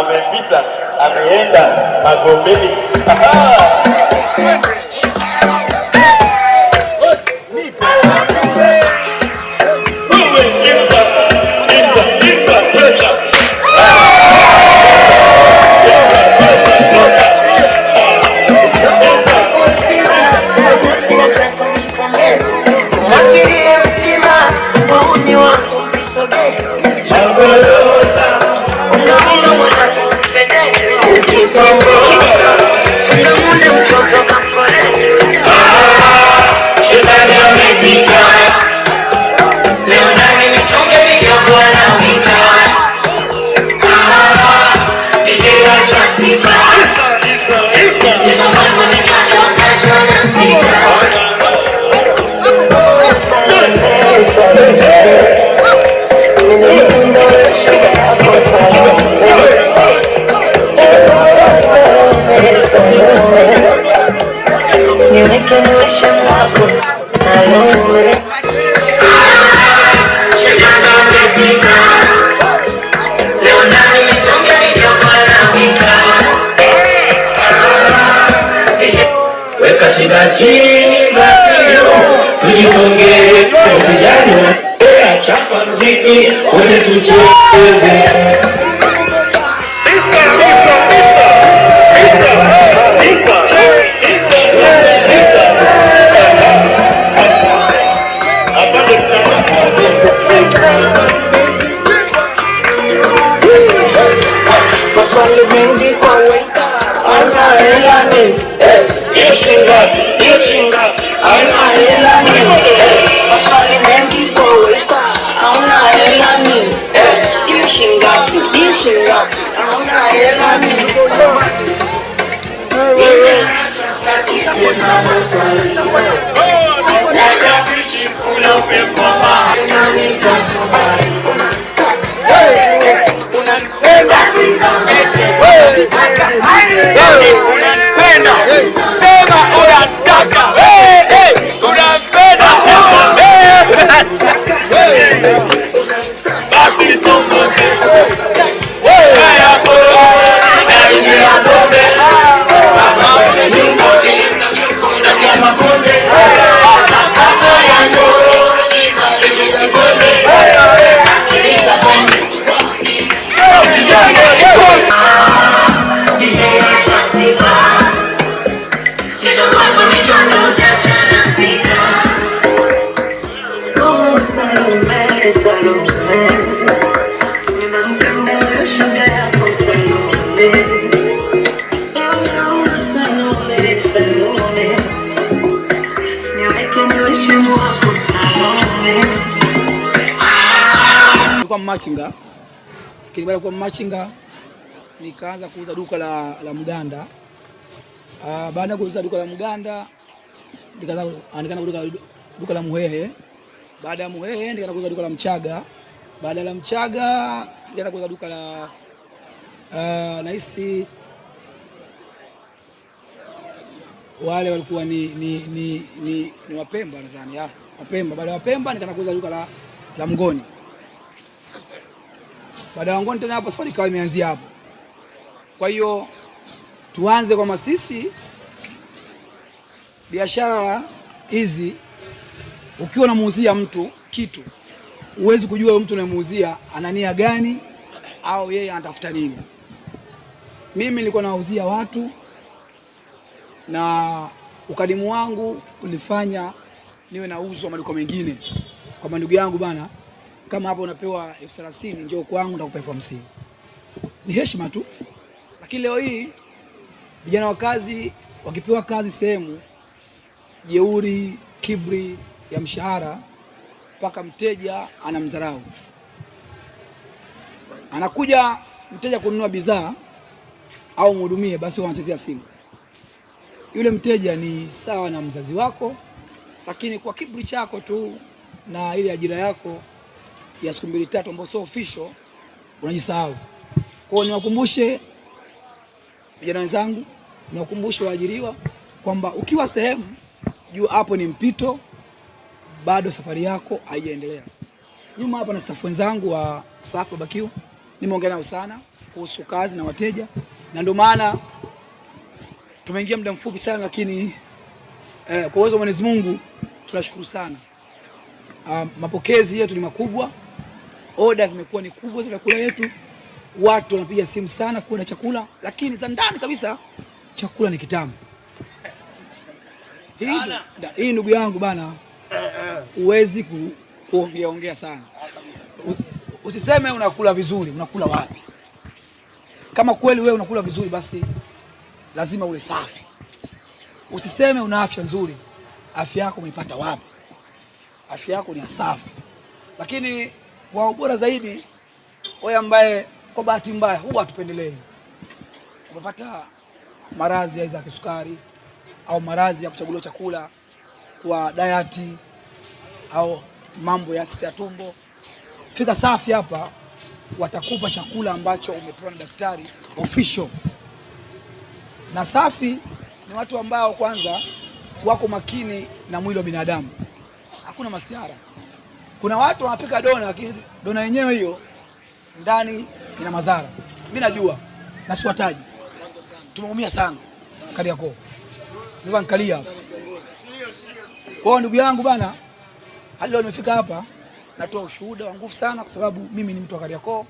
amepita, ameenda Magomeni. take me, went to church. 누가 마친가? Lakini baada kuwa machinga nikaanza kuuza duka la, la mganda. Uh, baada kuuza duka la mganda nikaanza ah, nikaanza duka, duka la Muhehe. Baada ya Muhehe nikaanza kuuza duka la Mchaga. Baada la Mchaga nikaanza kuuza duka la ah, uh, nahisi wale walikuwa ni, ni, ni, ni, ni Wapemba nadhani, Wapemba. Baada ya Wapemba nikaanza kuuza duka la, la Mngoni. Baada ya wangoni tena hapo safari ikawa imeanzia hapo. Kwa hiyo tuanze kwamba sisi biashara hizi, ukiwa unamuuzia mtu kitu, huwezi kujua mtu unamuuzia ana nia gani au yeye anatafuta nini. Mimi nilikuwa nawauzia watu na ukadimu wangu ulifanya niwe nauzwa maduka mengine, kwamba ndugu yangu bana, kama hapo unapewa elfu thelathini njoo kwangu ndakupa elfu hamsini Ni heshima tu, lakini leo hii vijana wa kazi wakipewa kazi sehemu, jeuri, kibri ya mshahara, mpaka mteja anamdharau. Anakuja mteja kununua bidhaa au mhudumie, basi wanachezea simu. Yule mteja ni sawa na mzazi wako, lakini kwa kibri chako tu na ile ajira yako ya siku mbili tatu, ambayo sio official, unajisahau. Kwa hiyo niwakumbushe vijana wenzangu, niwakumbushe waajiriwa kwamba ukiwa sehemu, jua hapo ni mpito, bado safari yako haijaendelea. Nyuma hapa na staff wenzangu wa Safi Barbecue nimeongea nao sana kuhusu kazi na wateja, na ndio maana tumeingia muda mfupi sana, lakini eh, kwa uwezo wa Mwenyezi Mungu tunashukuru sana. Uh, mapokezi yetu ni makubwa, oda zimekuwa ni kubwa za chakula yetu, watu wanapiga simu sana kuona chakula, lakini za ndani kabisa chakula ni kitamu. Hii, ndugu yangu bana, huwezi ku, kuongea ongea sana. Usiseme unakula vizuri, unakula wapi? Kama kweli wewe unakula vizuri, basi lazima ule safi. Usiseme una afya nzuri, afya yako umeipata wapi? Afya yako ni safi. Lakini kwa ubora zaidi, wewe ambaye kwa bahati mbaya huwa hatupendelei, umepata maradhi aidha ya kisukari au maradhi ya kuchaguliwa chakula kwa dayati au mambo ya sisi ya tumbo, fika Safi hapa, watakupa chakula ambacho umepewa na daktari official. Na Safi ni watu ambao kwanza wako makini na mwili wa binadamu, hakuna masiara. Kuna watu wanapika dona, lakini dona yenyewe hiyo ndani ina madhara. Mimi najua na siwataji, tumeumia sana Kariakoo, naweza nikalia. Kwa ndugu yangu bana, hadi leo nimefika hapa, natoa ushuhuda wa nguvu sana, kwa sababu mimi ni mtu wa Kariakoo.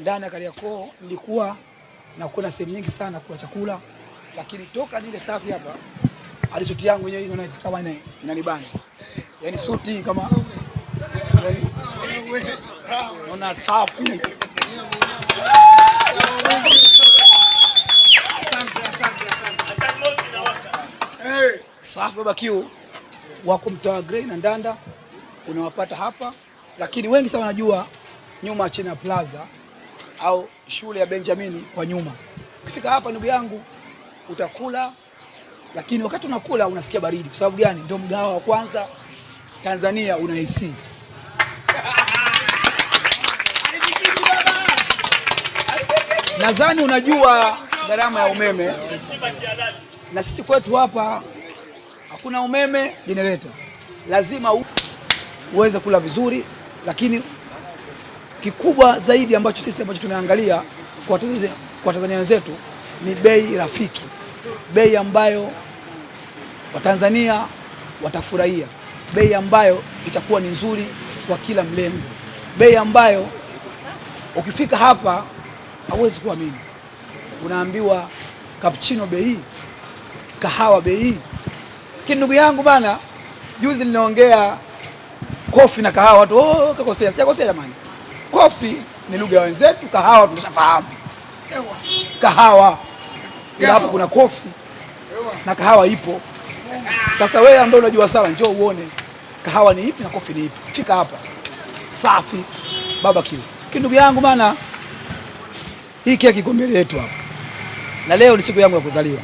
Ndani ya Kariakoo nilikuwa nakwenda sehemu nyingi sana kula chakula, lakini toka nile Safi hapa, hadi yangu yenyewe inanibana, yaani suti kama ona safi Safi bakiu wako mtaa Grey na Ndanda, unawapata hapa, lakini wengi sana wanajua nyuma ya China Plaza au shule ya Benjamini kwa nyuma. Ukifika hapa ndugu yangu utakula, lakini wakati unakula unasikia baridi. Kwa sababu gani? Ndio mgawa wa kwanza Tanzania una AC. Nadhani unajua gharama ya umeme, na sisi kwetu hapa hakuna umeme, generator. Lazima uweze kula vizuri, lakini kikubwa zaidi ambacho sisi ambacho tunaangalia kwa Tanzania, kwa Tanzania wenzetu ni bei rafiki, bei ambayo Watanzania watafurahia, bei ambayo itakuwa ni nzuri kwa kila mlengo, bei ambayo ukifika hapa hauwezi kuamini, unaambiwa cappuccino bei hii, kahawa bei hii. Lakini ndugu yangu bana, juzi niliongea kofi na kahawa, watu oh, kakosea. Sijakosea jamani, kofi ni lugha ya wenzetu, kahawa tunashafahamu kahawa, ila hapa kuna kofi na kahawa ipo. Sasa wewe ambaye unajua sana, njoo uone kahawa ni ipi na kofi ni ipi. Fika hapa Safi Barbecue. Lakini ndugu yangu bana, hii keki iko mbele yetu hapa, na leo ni siku yangu ya kuzaliwa.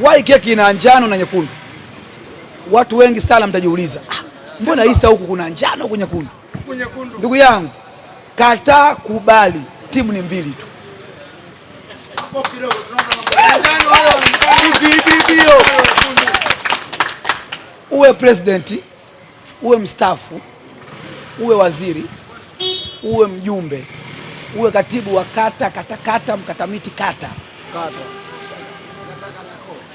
Wai keki ina njano na nyekundu. Watu wengi sana mtajiuliza, ah, mbona Isa huku kuna njano huku nyekundu? Ndugu yangu, kataa kubali, timu ni mbili tu. Uwe president, uwe mstaafu, uwe waziri, uwe mjumbe, uwe katibu wa kata, katakata, mkatamiti kata,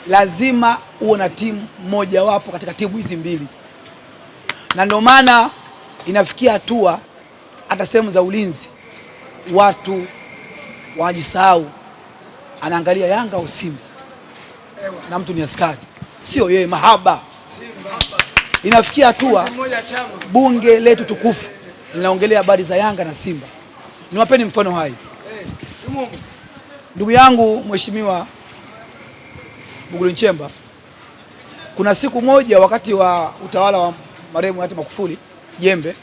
lazima uwe na timu mojawapo katika timu hizi mbili, na ndio maana inafikia hatua hata sehemu za ulinzi watu wanajisahau, anaangalia Yanga au Simba. Na mtu ni askari, sio yeye, mahaba. Inafikia hatua bunge letu tukufu linaongelea habari za Yanga na Simba. Niwapeni mfano hai, ndugu yangu Mheshimiwa Mwigulu Nchemba, kuna siku moja wakati wa utawala wa marehemu hayati Magufuli Jembe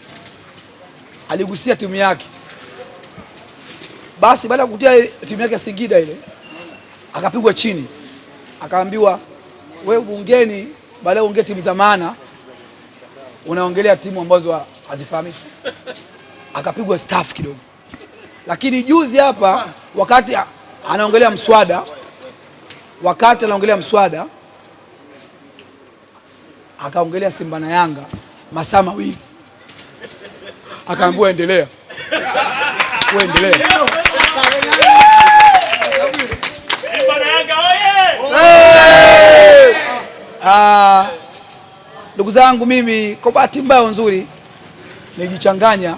aligusia timu yake. Basi baada ya kutia timu yake ya Singida ile akapigwa chini, akaambiwa wewe bungeni, baadaye ya kuongea timu za maana unaongelea timu ambazo hazifahamiki. Akapigwa staff kidogo, lakini juzi hapa wakati anaongelea mswada, wakati anaongelea mswada akaongelea Simba na Yanga masaa mawili, akaambiwa endelea, wewe endelea. Simba na Yanga oye! Ah, ndugu zangu, mimi kwa bahati mbaya nzuri nilijichanganya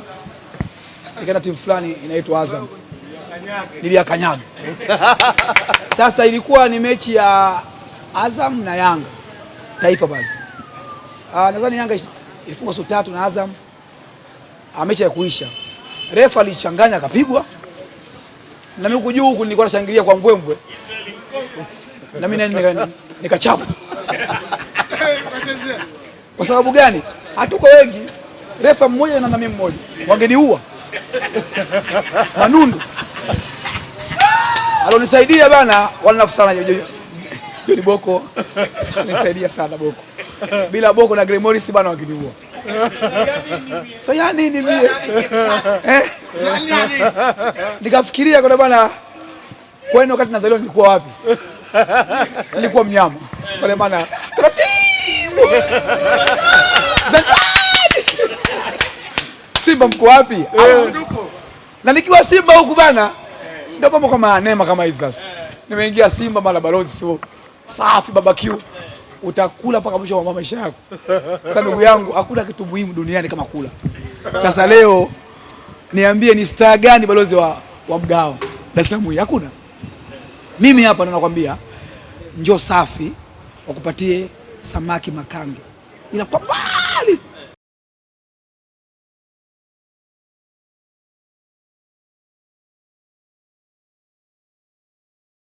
nikaenda timu fulani inaitwa Azam, niliyakanyaga. Sasa ilikuwa ni mechi ya Azam na Yanga taifa pale. Ah, nadhani Yanga ilifungwa sio tatu na Azam. Ah, mechi ya kuisha, refa alichanganya akapigwa, na mimi kujua huku nilikuwa nashangilia kwa mbwembwe, na mimi nika- nikachapa kwa sababu gani? Hatuko wengi, refa mmoja na nami mmoja, wangeniua. Manundu alonisaidia bana, wala sana Joni Boko nisaidia sana Boko, bila Boko na Grey Morris bana wangeniua. So ya nini mie eh? Nikafikiria kwa bana, kwani wakati nazaliwa nilikuwa wapi? Nilikuwa mnyama kwa maana! Simba mko wapi? Na nikiwa Simba huku bana, ndio mambo kama neema kama hizi sasa. Nimeingia Simba mara balozi sio safi barbecue, utakula paka mwisho wa maisha yako. Sasa ndugu yangu, hakuna kitu muhimu duniani kama kula. Sasa leo niambie, ni star gani balozi wa, wa mgao Dar es Salaam hii? Hakuna. Mimi hapa nakwambia, njoo safi wakupatie samaki makange, ila kwa mbali.